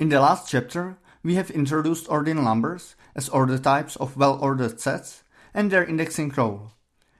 In the last chapter, we have introduced ordinal numbers as order types of well-ordered sets and their indexing role.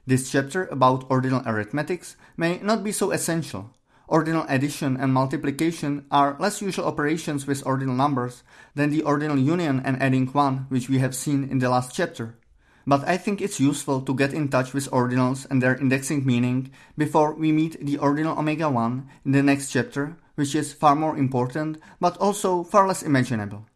This chapter about ordinal arithmetics may not be so essential. Ordinal addition and multiplication are less usual operations with ordinal numbers than the ordinal union and adding 1 which we have seen in the last chapter. But I think it's useful to get in touch with ordinals and their indexing meaning before we meet the ordinal omega 1 in the next chapter, which is far more important but also far less imaginable.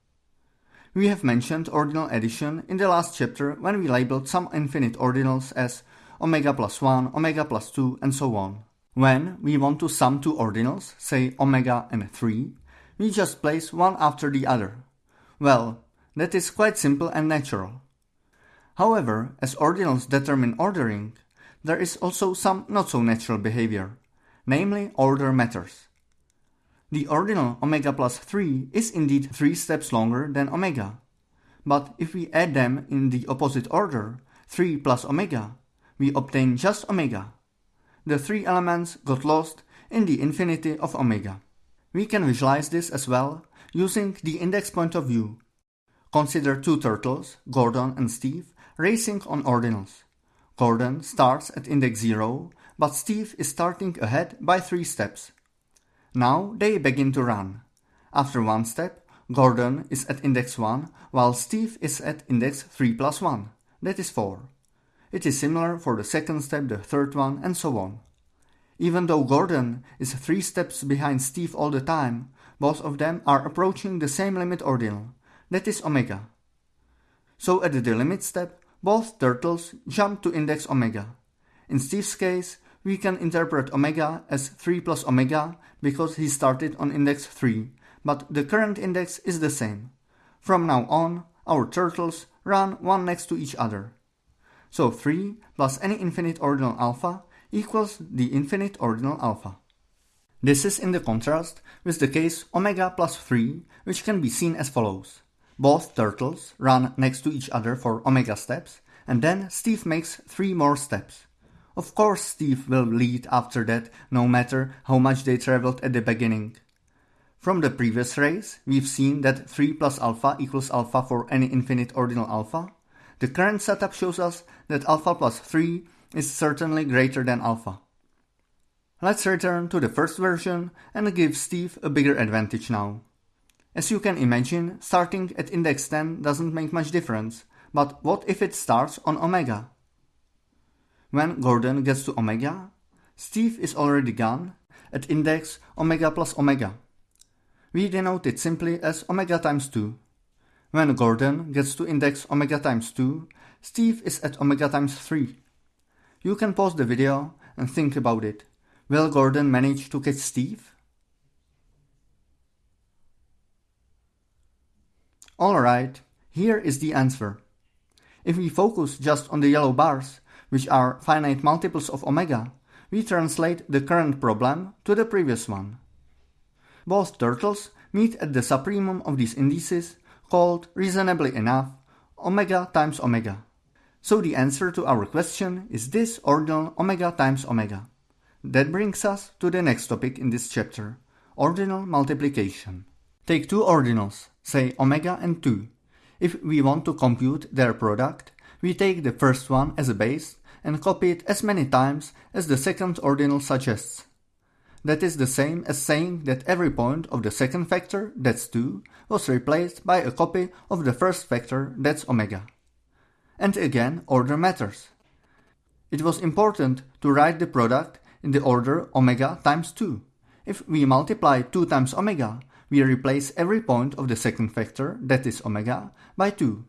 We have mentioned ordinal addition in the last chapter when we labeled some infinite ordinals as omega plus 1, omega plus 2, and so on. When we want to sum two ordinals, say omega and 3, we just place one after the other. Well, that is quite simple and natural. However, as ordinals determine ordering, there is also some not so natural behavior, namely order matters. The ordinal omega plus 3 is indeed 3 steps longer than omega, but if we add them in the opposite order, 3 plus omega, we obtain just omega the three elements got lost in the infinity of omega. We can visualize this as well using the index point of view. Consider two turtles, Gordon and Steve, racing on ordinals. Gordon starts at index 0, but Steve is starting ahead by 3 steps. Now they begin to run. After one step, Gordon is at index 1, while Steve is at index 3 plus 1, that is 4. It is similar for the second step, the third one, and so on. Even though Gordon is three steps behind Steve all the time, both of them are approaching the same limit ordinal, that is omega. So at the limit step, both turtles jump to index omega. In Steve's case, we can interpret omega as 3 plus omega because he started on index 3, but the current index is the same. From now on, our turtles run one next to each other. So 3 plus any infinite ordinal alpha equals the infinite ordinal alpha. This is in the contrast with the case omega plus 3, which can be seen as follows. Both turtles run next to each other for omega steps, and then Steve makes 3 more steps. Of course Steve will lead after that, no matter how much they traveled at the beginning. From the previous race, we've seen that 3 plus alpha equals alpha for any infinite ordinal alpha, the current setup shows us that alpha plus 3 is certainly greater than alpha. Let's return to the first version and give Steve a bigger advantage now. As you can imagine, starting at index 10 doesn't make much difference, but what if it starts on omega? When Gordon gets to omega, Steve is already gone at index omega plus omega. We denote it simply as omega times 2. When Gordon gets to index omega times 2, Steve is at omega times 3. You can pause the video and think about it. Will Gordon manage to catch Steve? Alright, here is the answer. If we focus just on the yellow bars, which are finite multiples of omega, we translate the current problem to the previous one. Both turtles meet at the supremum of these indices called, reasonably enough, omega times omega. So the answer to our question is this ordinal omega times omega. That brings us to the next topic in this chapter, ordinal multiplication. Take two ordinals, say omega and 2. If we want to compute their product, we take the first one as a base and copy it as many times as the second ordinal suggests. That is the same as saying that every point of the second factor, that's 2, was replaced by a copy of the first factor, that's omega. And again, order matters. It was important to write the product in the order omega times 2. If we multiply 2 times omega, we replace every point of the second factor, that is omega, by 2.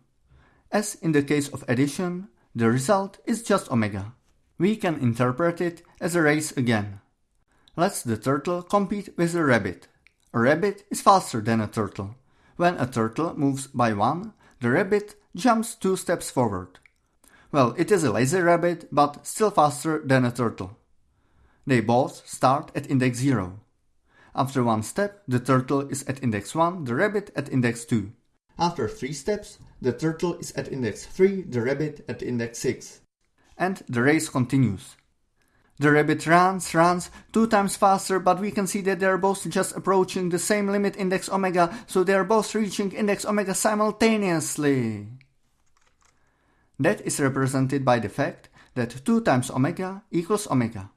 As in the case of addition, the result is just omega. We can interpret it as a race again lets the turtle compete with a rabbit. A rabbit is faster than a turtle. When a turtle moves by one, the rabbit jumps two steps forward. Well, it is a lazy rabbit, but still faster than a turtle. They both start at index 0. After one step, the turtle is at index 1, the rabbit at index 2. After 3 steps, the turtle is at index 3, the rabbit at index 6. And the race continues. The rabbit runs, runs two times faster, but we can see that they are both just approaching the same limit index omega, so they are both reaching index omega simultaneously. That is represented by the fact that 2 times omega equals omega.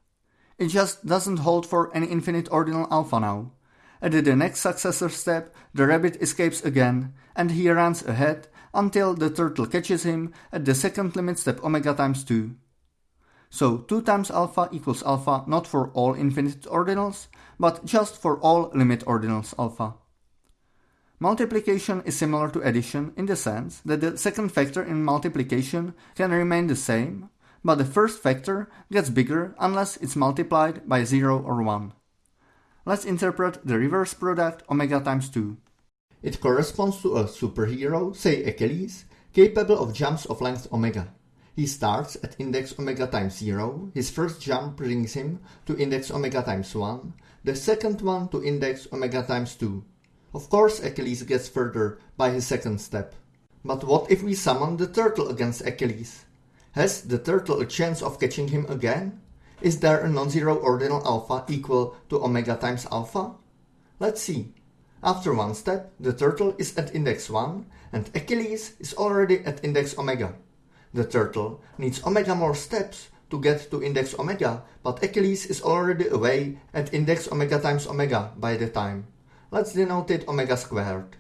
It just doesn't hold for any infinite ordinal alpha now. At the next successor step, the rabbit escapes again, and he runs ahead until the turtle catches him at the second limit step omega times 2. So 2 times alpha equals alpha not for all infinite ordinals, but just for all limit ordinals alpha. Multiplication is similar to addition in the sense that the second factor in multiplication can remain the same, but the first factor gets bigger unless it's multiplied by 0 or 1. Let's interpret the reverse product omega times 2. It corresponds to a superhero, say Achilles, capable of jumps of length omega. He starts at index omega times 0, his first jump brings him to index omega times 1, the second one to index omega times 2. Of course Achilles gets further by his second step. But what if we summon the turtle against Achilles? Has the turtle a chance of catching him again? Is there a non-zero ordinal alpha equal to omega times alpha? Let's see. After one step, the turtle is at index 1 and Achilles is already at index omega. The turtle needs omega more steps to get to index omega, but Achilles is already away at index omega times omega by the time. Let's denote it omega squared.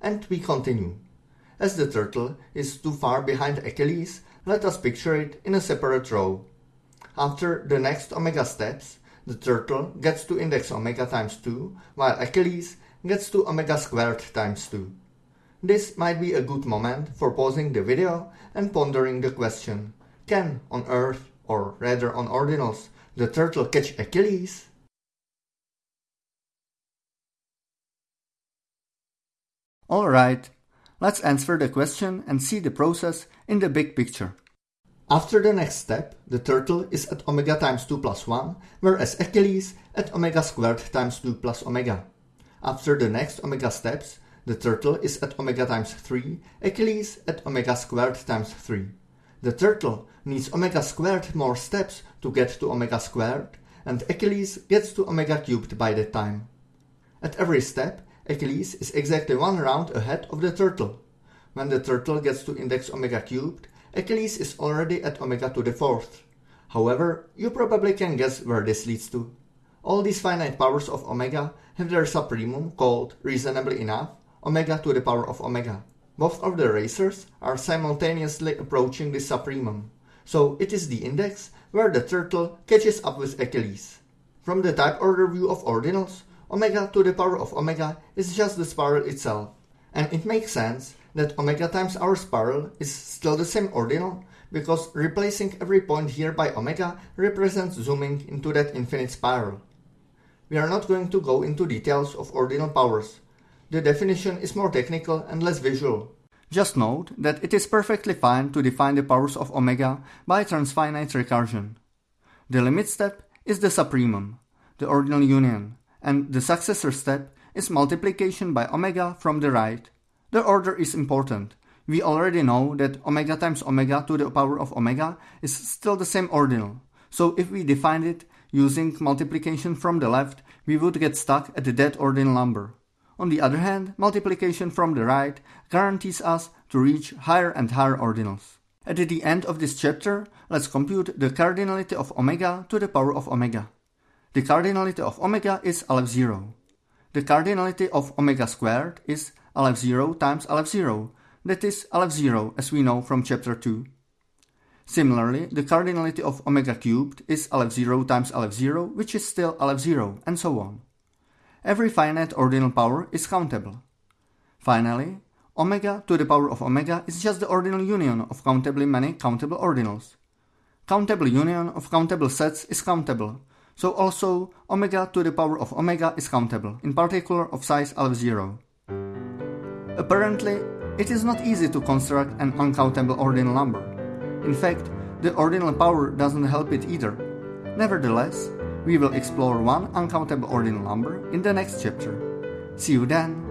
And we continue. As the turtle is too far behind Achilles, let us picture it in a separate row. After the next omega steps, the turtle gets to index omega times 2, while Achilles gets to omega squared times 2. This might be a good moment for pausing the video and pondering the question, can on Earth, or rather on ordinals, the turtle catch Achilles? Alright, let's answer the question and see the process in the big picture. After the next step, the turtle is at omega times 2 plus 1, whereas Achilles at omega squared times 2 plus omega. After the next omega steps, the turtle is at omega times 3, Achilles at omega squared times 3. The turtle needs omega squared more steps to get to omega squared, and Achilles gets to omega cubed by that time. At every step, Achilles is exactly one round ahead of the turtle. When the turtle gets to index omega cubed, Achilles is already at omega to the fourth. However, you probably can guess where this leads to. All these finite powers of omega have their supremum called, reasonably enough, omega to the power of omega. Both of the racers are simultaneously approaching the supremum, so it is the index where the turtle catches up with Achilles. From the type order view of ordinals, omega to the power of omega is just the spiral itself, and it makes sense that omega times our spiral is still the same ordinal because replacing every point here by omega represents zooming into that infinite spiral. We are not going to go into details of ordinal powers, the definition is more technical and less visual. Just note that it is perfectly fine to define the powers of omega by transfinite recursion. The limit step is the supremum, the ordinal union, and the successor step is multiplication by omega from the right. The order is important. We already know that omega times omega to the power of omega is still the same ordinal. So if we define it using multiplication from the left, we would get stuck at the dead ordinal number. On the other hand, multiplication from the right guarantees us to reach higher and higher ordinals. At the end of this chapter, let's compute the cardinality of omega to the power of omega. The cardinality of omega is Aleph 0. The cardinality of omega squared is Aleph 0 times Aleph 0, that is Aleph 0 as we know from chapter 2. Similarly, the cardinality of omega cubed is Aleph 0 times Aleph 0, which is still Aleph 0, and so on. Every finite ordinal power is countable. Finally, omega to the power of omega is just the ordinal union of countably many countable ordinals. Countable union of countable sets is countable, so also omega to the power of omega is countable, in particular of size Aleph 0. Apparently, it is not easy to construct an uncountable ordinal number. In fact, the ordinal power doesn't help it either. Nevertheless, we will explore one uncountable ordinal number in the next chapter. See you then!